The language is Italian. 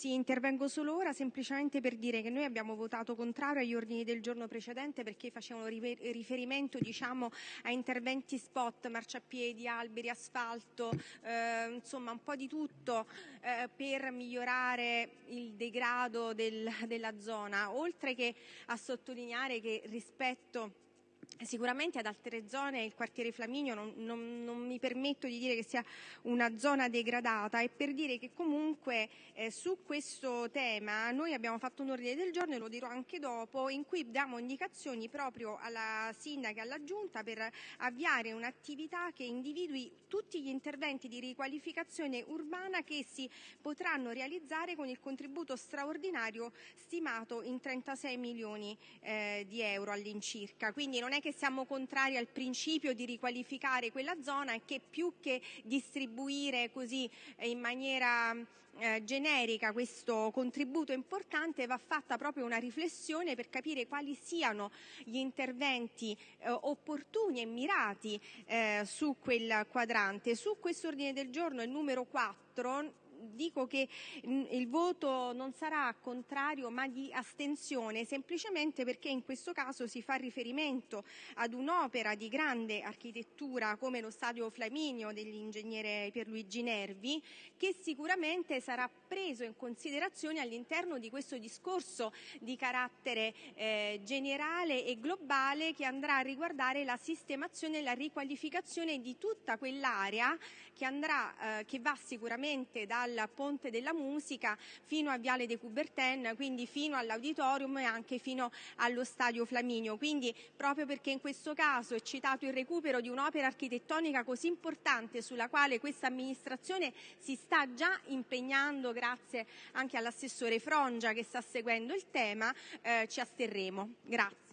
Sì, intervengo solo ora semplicemente per dire che noi abbiamo votato contrario agli ordini del giorno precedenti perché facevano riferimento diciamo, a interventi spot, marciapiedi, alberi, asfalto, eh, insomma un po' di tutto eh, per migliorare il degrado del, della zona, oltre che a sottolineare che rispetto Sicuramente ad altre zone il quartiere Flaminio non, non, non, mi permetto di dire che sia una zona degradata e per dire che comunque eh, su questo tema noi abbiamo fatto un ordine del giorno e lo dirò anche dopo in cui diamo indicazioni proprio alla sindaca e alla giunta per avviare un'attività che individui tutti gli interventi di riqualificazione urbana che si potranno realizzare con il contributo straordinario stimato in 36 milioni eh, di euro all'incirca. Quindi non è che siamo contrari al principio di riqualificare quella zona e che più che distribuire così eh, in maniera eh, generica questo contributo importante va fatta proprio una riflessione per capire quali siano gli interventi eh, opportuni e mirati eh, su quel quadrante. Su questo ordine del giorno, il numero 4, dico che mm, il voto non sarà contrario ma di astensione semplicemente perché in questo caso si fa riferimento ad un'opera di grande architettura come lo Stadio Flaminio dell'ingegnere Pierluigi Nervi che sicuramente sarà preso in considerazione all'interno di questo discorso di carattere eh, generale e globale che andrà a riguardare la sistemazione e la riqualificazione di tutta quell'area che, andrà, eh, che va sicuramente dal Ponte della Musica fino a Viale de Coubertin, quindi fino all'auditorium e anche fino allo Stadio Flaminio. Quindi proprio perché in questo caso è citato il recupero di un'opera architettonica così importante sulla quale questa amministrazione si sta già impegnando grazie anche all'assessore Frongia che sta seguendo il tema, eh, ci asterremo. Grazie.